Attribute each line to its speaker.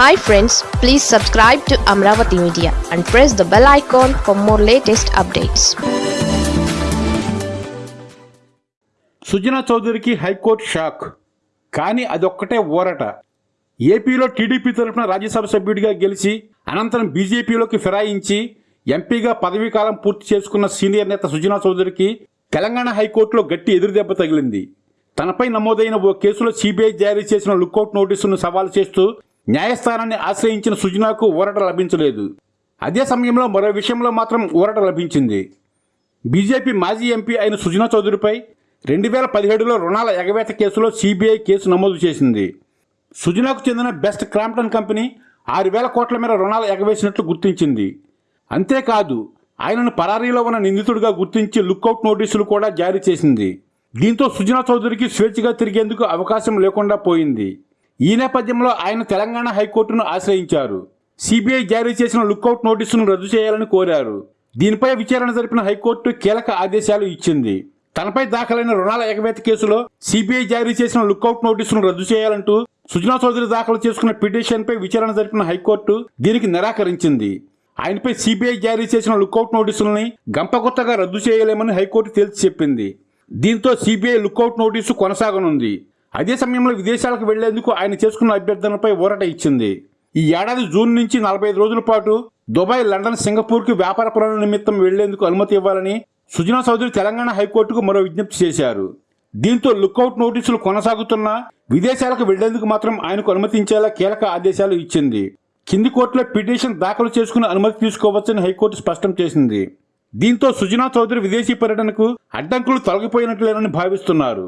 Speaker 1: Hi friends please subscribe to Amaravati media and press the bell icon for more latest updates
Speaker 2: Sujana చౌదరికి high court shock. కానీ అదొక్కటే ఊరట. ఏపీలో TDP తరఫున రాజ్యసభ సభ్యుడిగా గెలిచి అనంతరం బీజేపీలోకి ఫిరాయించి ఎంపీగా పదవీకాలం పూర్తి చేసుకున్న సీనియర్ నేత సుజనా చౌదరికి తెలంగాణ హైకోర్టులో గట్టి ఎదురుదెబ్బ తగిలింది. తనపై నమోదైన ఓ కేసులో సిబిఐ జారీ చేసిన లుకౌట్ నోటీసును సవాల్ చేస్తూ న్యాయస్థానాన్ని ఆశ్రయించిన సుజనాకు ఊరట లభించలేదు. అదే సమయంలో మరో విషయంలో మాత్రం ఊరట లభించింది. బీజేపీ మాజీ ఎంపీ అయిన సుజనా చౌదరిపై రెండు వేల పదిహేడులో రుణాల ఎగవేత కేసులో సిబిఐ కేసు నమోదు చేసింది. సుజనాకు చెందిన బెస్ట్ క్రాంప్టన్ కంపెనీ ఆరు వేల కోట్ల మేర రుణాలు ఎగవేసినట్లు గుర్తించింది. అంతేకాదు ఆయనను పరారీలో ఉన్న నిందితుడిగా గుర్తించి లుక్అవుట్ నోటీసులు కూడా జారీ చేసింది. దీంతో సుజనా చౌదరికి స్వేచ్ఛగా తిరిగేందుకు అవకాశం లేకుండా పోయింది. ఈ నేపథ్యంలో ఆయన తెలంగాణ హైకోర్టును ఆశ్రయించారు. సిబిఐ జారీ చేసిన లుక్అవుట్ నోటీసును రద్దు చేయాలని కోరారు. దీనిపై విచారణ జరిపిన హైకోర్టు కీలక ఆదేశాలు ఇచ్చింది. తనపై దాఖలైన రుణాల ఎగవేత కేసులో సిబిఐ జారీ చేసిన లుక్అవుట్ నోటీసును రద్దు చేయాలంటూ సుజనా చౌదరి దాఖలు చేసుకున్న పిటిషన్పై విచారణ జరిపిన హైకోర్టు దీనికి నిరాకరించింది. ఆయనపై సిబిఐ జారీ చేసిన లుక్అవుట్ నోటీసుల్ని గంపగుత్తగా రద్దు చేయలేమని హైకోర్టు తేల్చి చెప్పింది. దీంతో సిబిఐ లుక్అవుట్ నోటీసు కొనసాగనుంది. అదే సమయంలో విదేశాలకు వెళ్ళేందుకు ఆయన చేసుకున్న అభ్యర్థనపై ఊరట ఇచ్చింది. ఈ ఏడాది జూన్ నుంచి నలభై రోజుల పాటు దుబాయ్ లండన్ సింగపూర్కి వ్యాపార పనుల నిమిత్తం వెళ్ళేందుకు అనుమతి ఇవ్వాలని సుజనా చౌదరి తెలంగాణ హైకోర్టుకు మరో విజ్ఞప్తి చేశారు. దీంతో లుక్అవుట్ నోటీసులు కొనసాగుతున్నా విదేశాలకు వెళ్ళేందుకు మాత్రం ఆయనకు అనుమతించేలా కీలక ఆదేశాలు ఇచ్చింది. కింది కోర్టులో పిటిషన్ దాఖలు చేసుకుని అనుమతి తీసుకోవచ్చని హైకోర్టు స్పష్టం చేసింది. దీంతో సుజనా చౌదరి విదేశీ పర్యటనకు అడ్డంకులు తొలగిపోయినట్లేనని భావిస్తున్నారు.